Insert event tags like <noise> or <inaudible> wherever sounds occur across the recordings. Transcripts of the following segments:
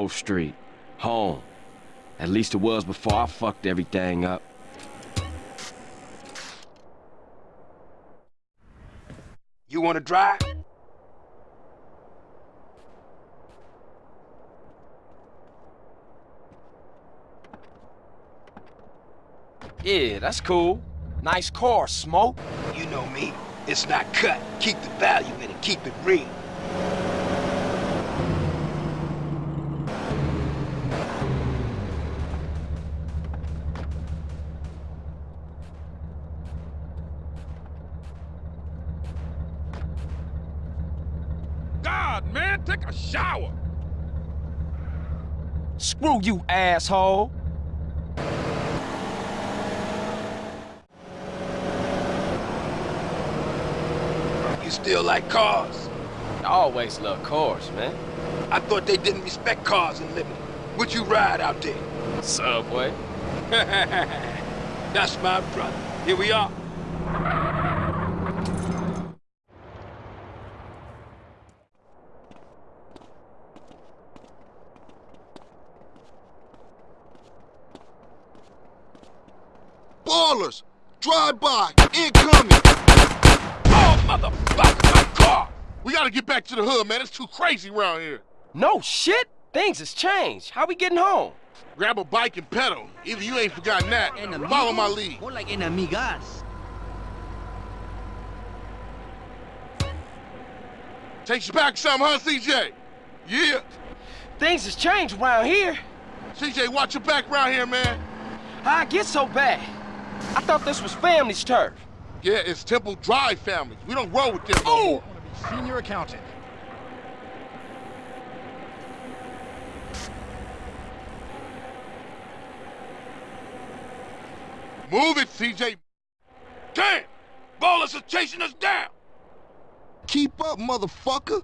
Grove Street. Home. At least it was before I fucked everything up. You wanna drive? Yeah, that's cool. Nice car, Smoke. You know me. It's not cut. Keep the value in it. Keep it real. God, man, take a shower. Screw you, asshole. You still like cars? I always love cars, man. I thought they didn't respect cars in Liberty. Would you ride out there? Subway. <laughs> That's my brother. Here we are. Ballas! Drive by! Incoming! Oh, motherfucker, my car! We gotta get back to the hood, man. It's too crazy around here. No shit. Things has changed. How we getting home? Grab a bike and pedal. Either you ain't forgotten that. Follow my lead. More like enemigas. Takes you back some, huh, CJ? Yeah. Things has changed around here. CJ, watch your back around here, man. How I get so bad? I thought this was family's turf. Yeah, it's Temple Drive families. We don't roll with them no oh! more. Senior accountant. Move it, CJ. Damn! Ballas are chasing us down! Keep up, motherfucker!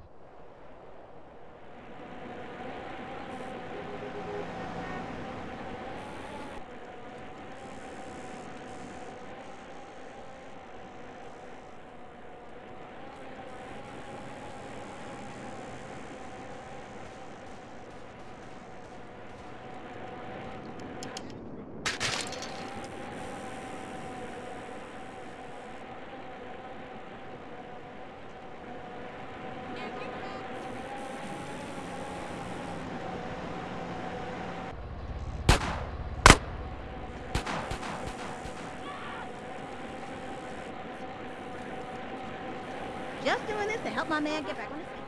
Just doing this to help my man get back on his feet.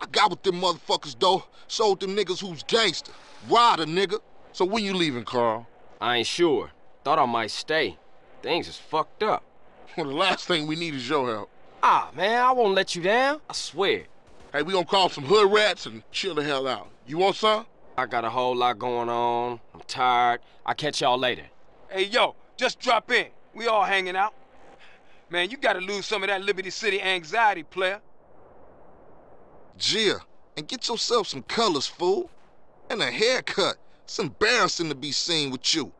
I got with them motherfuckers, though. Sold them niggas who's gangster. Rider, nigga. So when you leaving, Carl? I ain't sure. Thought I might stay. Things is fucked up. Well, the last thing we need is your help. Ah, man, I won't let you down. I swear. Hey, we gonna call some hood rats and chill the hell out. You want some? I got a whole lot going on. I'm tired. I'll catch y'all later. Hey, yo, just drop in. We all hanging out. Man, you gotta lose some of that Liberty City anxiety, player. Gia, and get yourself some colors, fool. And a haircut. It's embarrassing to be seen with you.